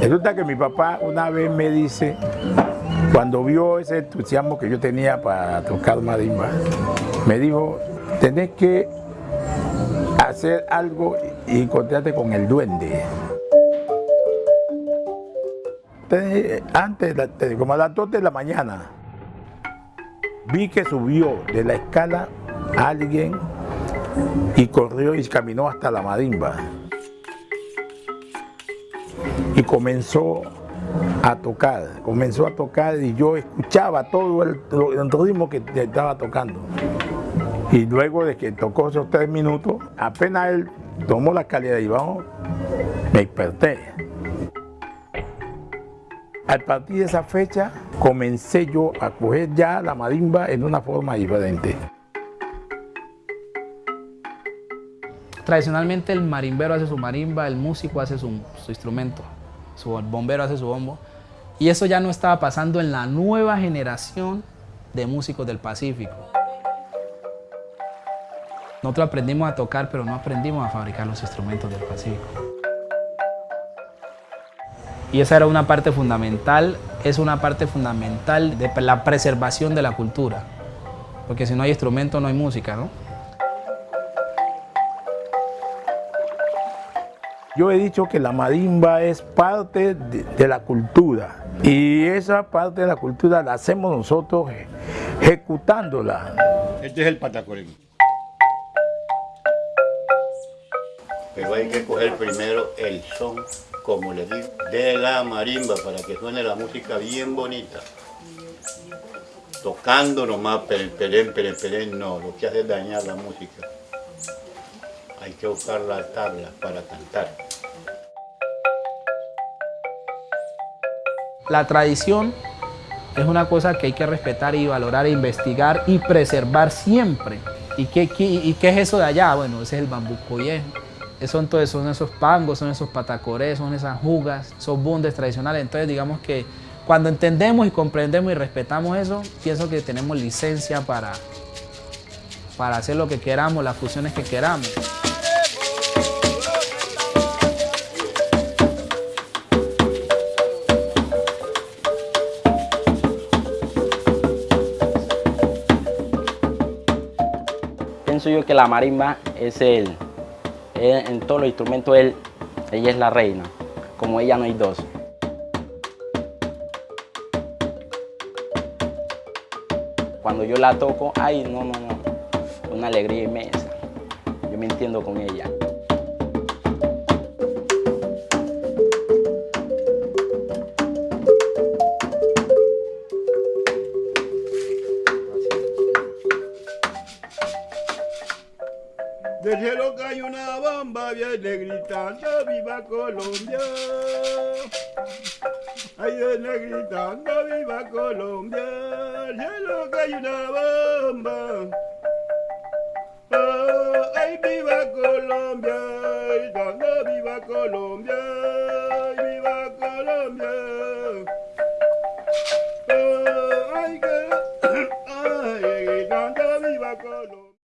Resulta que mi papá una vez me dice, cuando vio ese entusiasmo que yo tenía para tocar marimba, me dijo, tenés que hacer algo y encontrarte con el duende. Antes, como a las 2 de la mañana, vi que subió de la escala alguien y corrió y caminó hasta la marimba. Y comenzó a tocar, comenzó a tocar y yo escuchaba todo el, ritmo que estaba tocando. Y luego de que tocó esos tres minutos, apenas él tomó la calidad y abajo, me desperté. Al partir de esa fecha, comencé yo a coger ya la marimba en una forma diferente. Tradicionalmente el marimbero hace su marimba, el músico hace su instrumento, su bombero hace su bombo. Y eso ya no estaba pasando en la nueva generación de músicos del Pacífico. Nosotros aprendimos a tocar, pero no aprendimos a fabricar los instrumentos del Pacífico. Y esa era una parte fundamental, es una parte fundamental de la preservación de la cultura. Porque si no hay instrumento, no hay música, ¿no? Yo he dicho que la marimba es parte de, de, la cultura y esa parte de la cultura la hacemos nosotros ejecutándola. Este es el patacorín. Pero hay que coger primero el son, como les digo, de la marimba para que suene la música bien bonita. Tocando nomás, pelén, pelén, pelén, pelén, no, lo que hace es dañar la música. Hay que buscar la tabla para cantar. La tradición es una cosa que hay que respetar y valorar e investigar y preservar siempre. ¿Y qué, y qué es eso de allá? Bueno, ese es el bambuco viejo. Son, todos, son esos pangos, son esos patacorés, son esas jugas, son bundes tradicionales. Entonces digamos que cuando entendemos y comprendemos y respetamos eso, pienso que tenemos licencia para, para hacer lo que queramos, las fusiones que queramos. Pienso yo que la marimba es el, en todos los instrumentos él, ella es la reina, como ella no hay dos. Cuando yo la toco, ay, no, no, no, una alegría inmensa. Yo me entiendo con ella. Del cielo cae una bomba, viene gritando, viva Colombia. Ahí viene gritando, viva Colombia. Del cielo cae una bomba.